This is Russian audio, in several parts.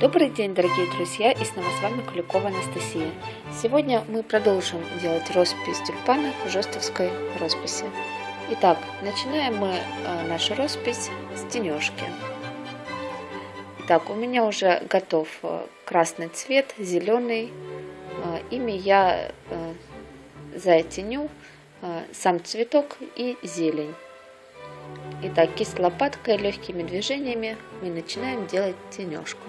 Добрый день, дорогие друзья, и снова с вами Куликова Анастасия. Сегодня мы продолжим делать роспись тюльпана в жестовской росписи. Итак, начинаем мы э, нашу роспись с тенежки. Итак, у меня уже готов э, красный цвет, зеленый. Э, ими я затеню сам цветок и зелень. Итак, кисть лопаткой легкими движениями мы начинаем делать тенежку.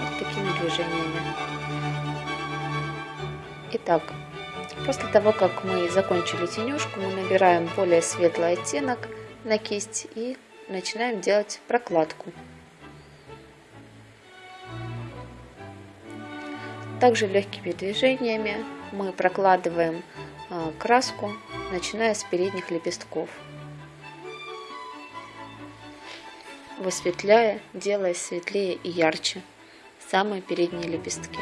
Вот такими движениями. Итак, после того, как мы закончили тенежку, мы набираем более светлый оттенок на кисть и начинаем делать прокладку. Также легкими движениями мы прокладываем а, краску, начиная с передних лепестков, высветляя, делая светлее и ярче самые передние лепестки.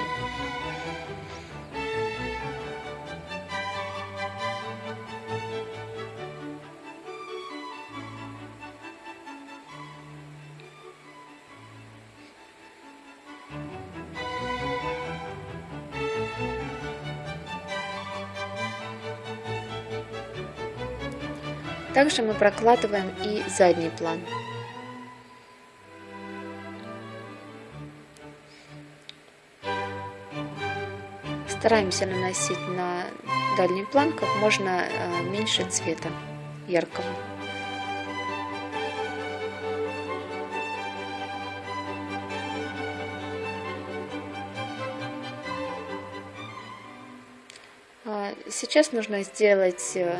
Также мы прокладываем и задний план. Стараемся наносить на дальний план как можно э, меньше цвета яркого. А, сейчас нужно сделать э,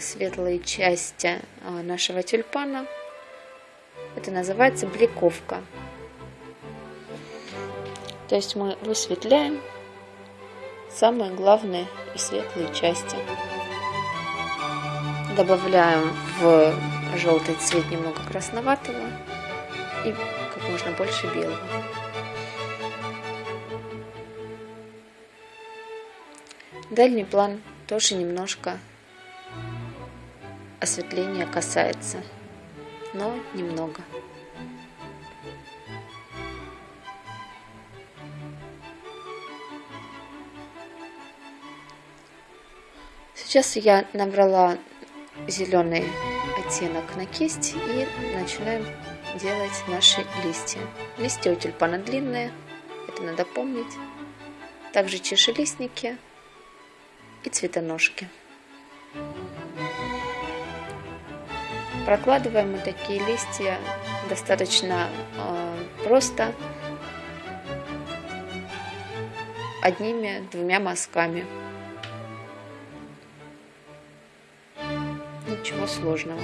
светлые части а, нашего тюльпана. Это называется бликовка. То есть мы высветляем самые главные и светлые части. Добавляем в желтый цвет немного красноватого и как можно больше белого. Дальний план тоже немножко осветления касается, но немного. Сейчас я набрала зеленый оттенок на кисть и начинаем делать наши листья. Листья у тюльпана длинные, это надо помнить. Также чешелистники и цветоножки. Прокладываем мы такие листья достаточно э, просто одними-двумя мазками. Ничего сложного.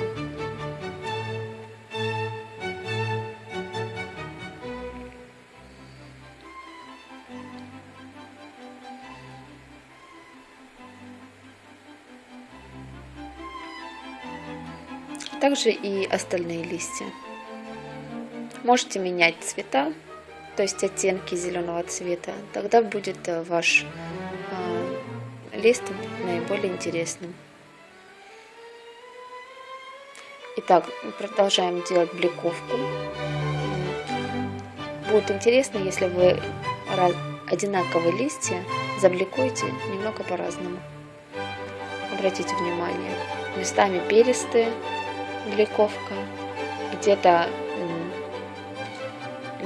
также и остальные листья. Можете менять цвета, то есть оттенки зеленого цвета, тогда будет э, ваш э, лист наиболее интересным. Итак, продолжаем делать бликовку. Будет интересно, если вы одинаковые листья забликуете немного по-разному. Обратите внимание, местами перистые, бликовка, где-то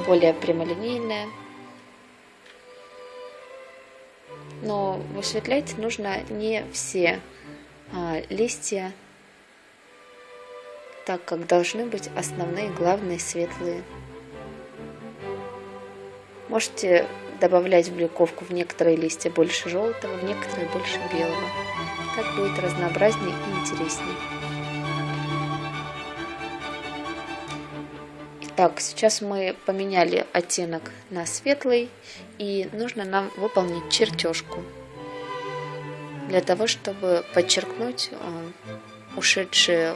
более прямолинейная. Но высветлять нужно не все а, листья, так как должны быть основные, главные, светлые. Можете добавлять в бликовку в некоторые листья больше желтого, в некоторые больше белого. Так будет разнообразнее и интереснее. Так, сейчас мы поменяли оттенок на светлый, и нужно нам выполнить чертежку для того, чтобы подчеркнуть э, ушедшие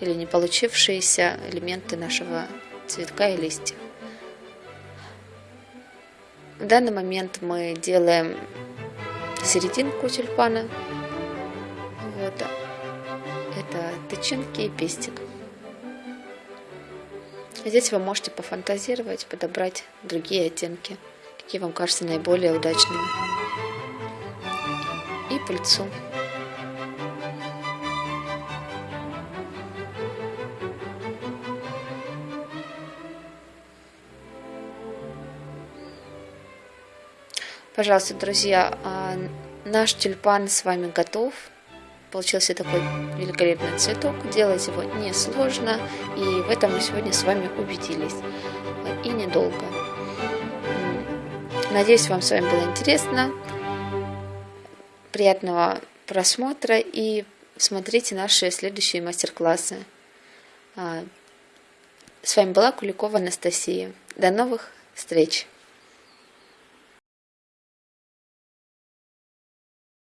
или не получившиеся элементы нашего цветка и листьев. В данный момент мы делаем серединку тюльпана, вот, тычинки и пестик. Здесь вы можете пофантазировать, подобрать другие оттенки, какие вам кажутся наиболее удачными. И пыльцу. Пожалуйста, друзья, а, наш тюльпан с вами готов. Получился такой великолепный цветок. Делать его несложно. И в этом мы сегодня с вами убедились. И недолго. Надеюсь, вам с вами было интересно. Приятного просмотра и смотрите наши следующие мастер-классы. А, с вами была Куликова Анастасия. До новых встреч!